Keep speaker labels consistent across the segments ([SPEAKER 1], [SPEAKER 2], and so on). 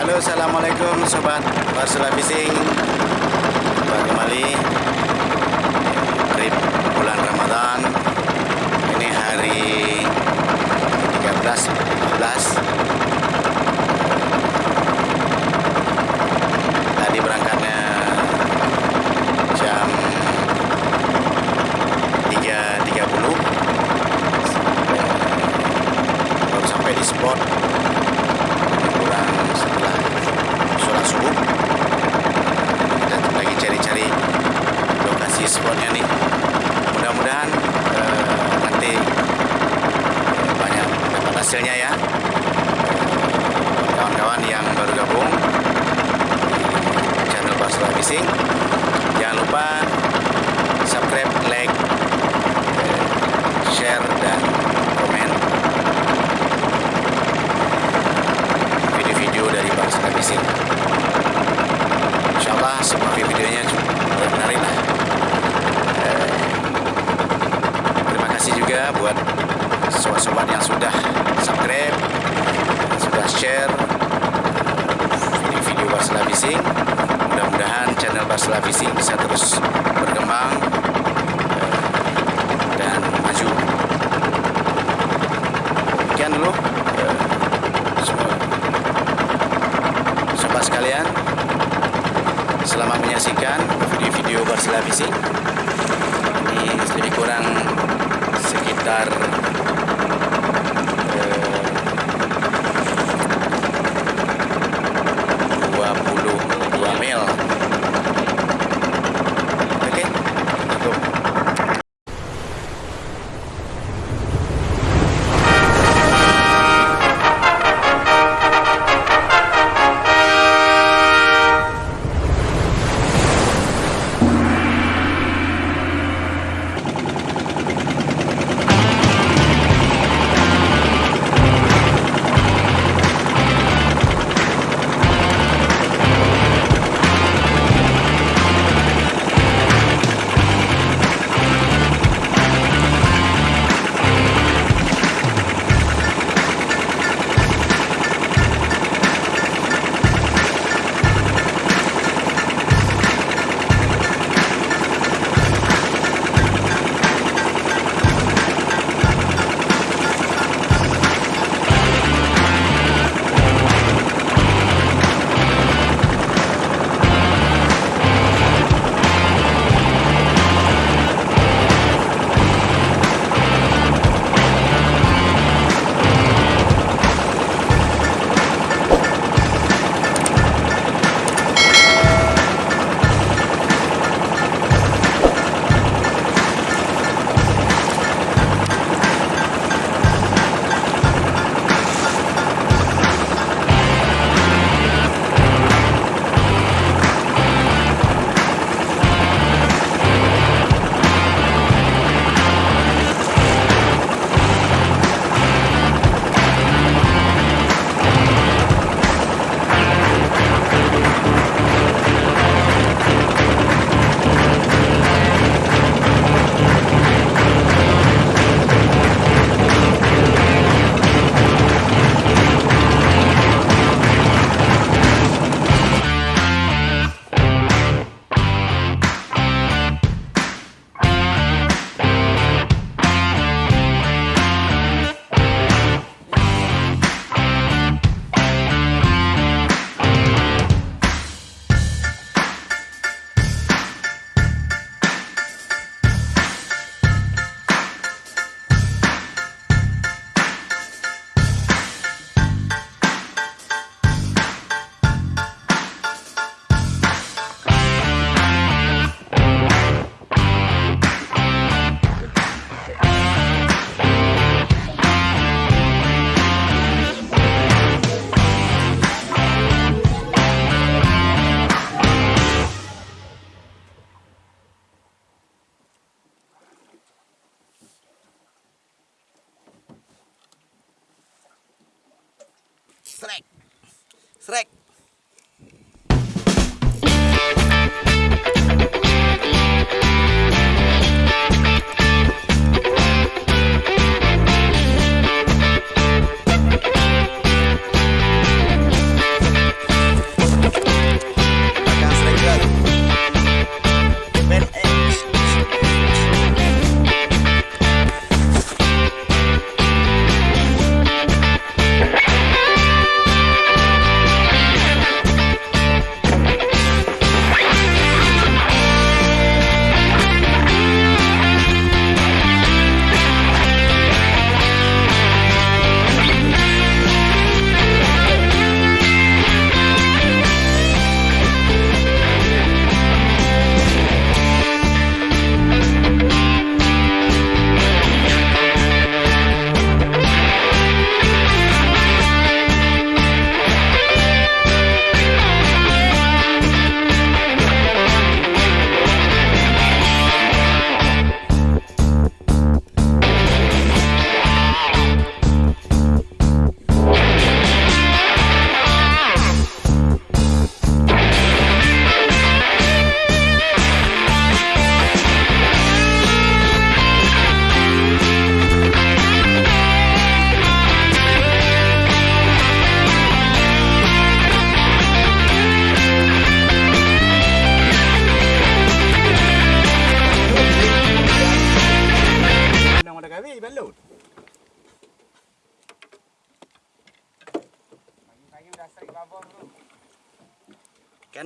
[SPEAKER 1] Halo Assalamualaikum Sobat Barcelona Fishing Jumpa kembali. Trip bulan Ramadan. Ini hari 13 14 sekalian Selamat menyaksikan video-video Barcelona Visi Ini lebih kurang sekitar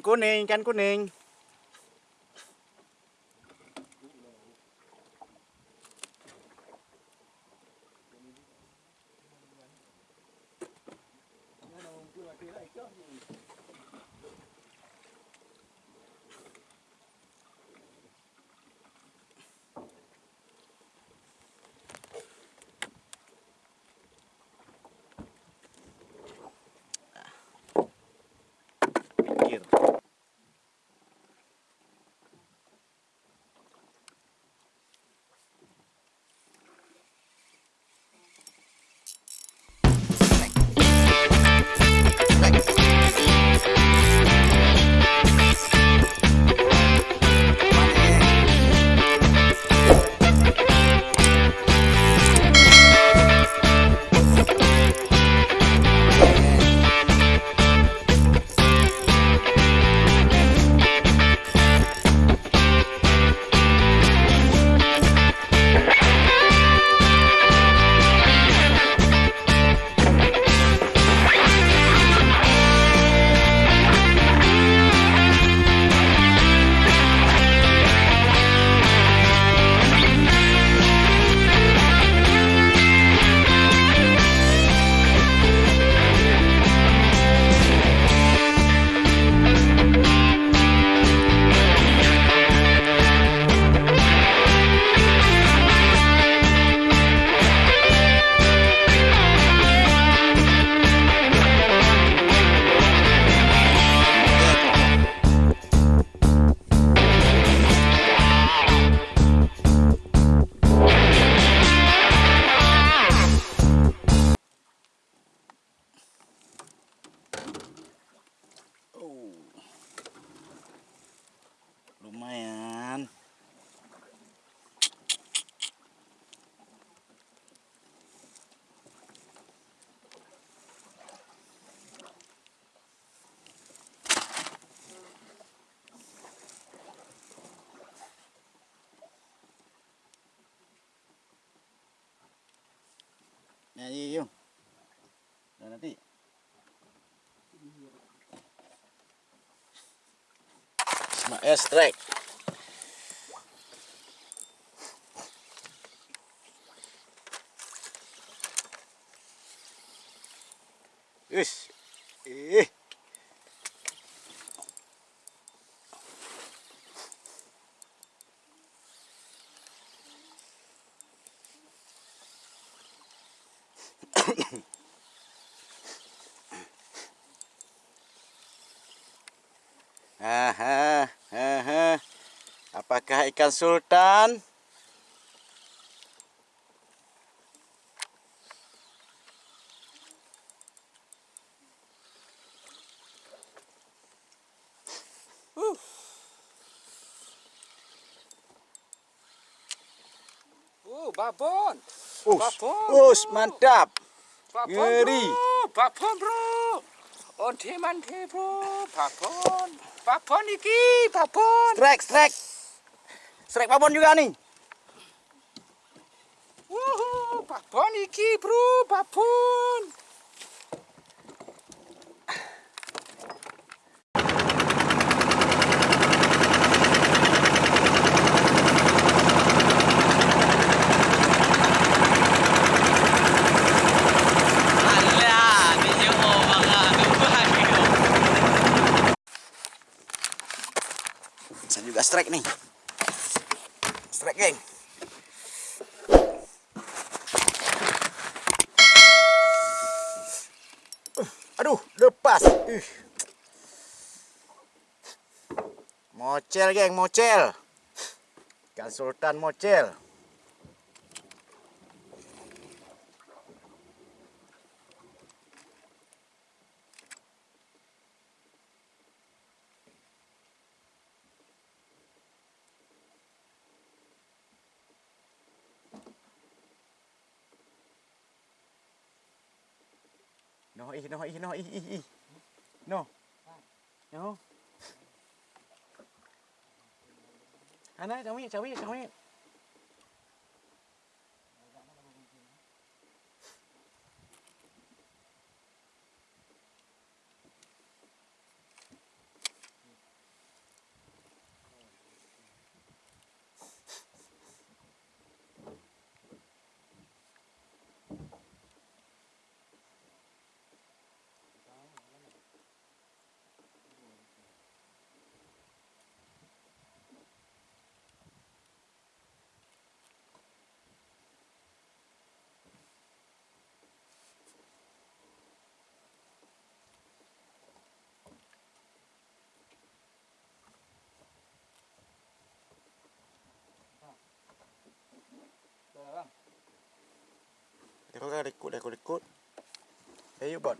[SPEAKER 1] Ikan kuning, ikan kuning. Pikir. Ya. Udah nanti. Ismail strike. Wis. Apakah ikan sultan?
[SPEAKER 2] Uh, babon.
[SPEAKER 1] Us,
[SPEAKER 2] Babon,
[SPEAKER 1] us, mantap.
[SPEAKER 2] Babon
[SPEAKER 1] Ngeri.
[SPEAKER 2] bro. Babon bro. Onte mante bro. Babon. Babon iki, babon.
[SPEAKER 1] Strike, strike. Strike babon juga nih.
[SPEAKER 2] Wuhu, babon iki bro, babon.
[SPEAKER 1] Strike nih. Strike, geng. Aduh, lepas. Ih. Mocel, geng, mocel. Ikan sultan mocel. No, ih, no, ih, no, ih, これこれこれ。栄養分。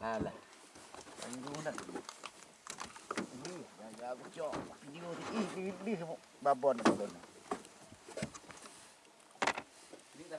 [SPEAKER 1] à là anh du này đi ra ra cho đi đi đi đi bà bồn bà bồn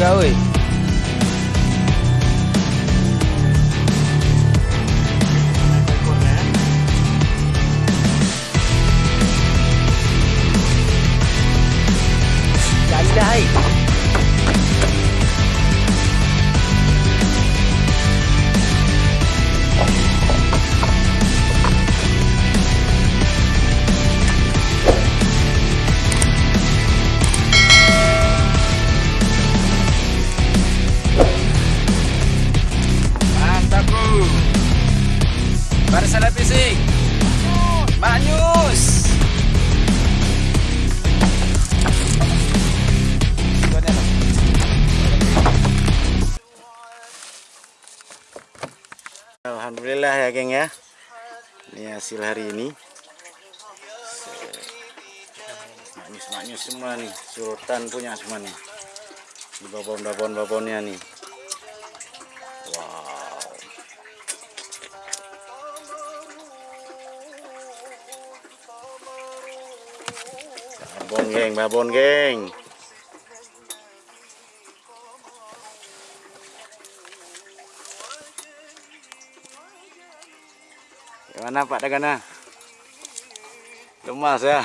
[SPEAKER 1] Uh, Alhamdulillah ya geng ya. Ini hasil hari ini. Maknyus-maknyus semua nih. Sultan punya semua nih. Di babon-babon-babonnya nih. Wow. Babon geng, babon geng Gimana Pak Dagana? Lemas ya?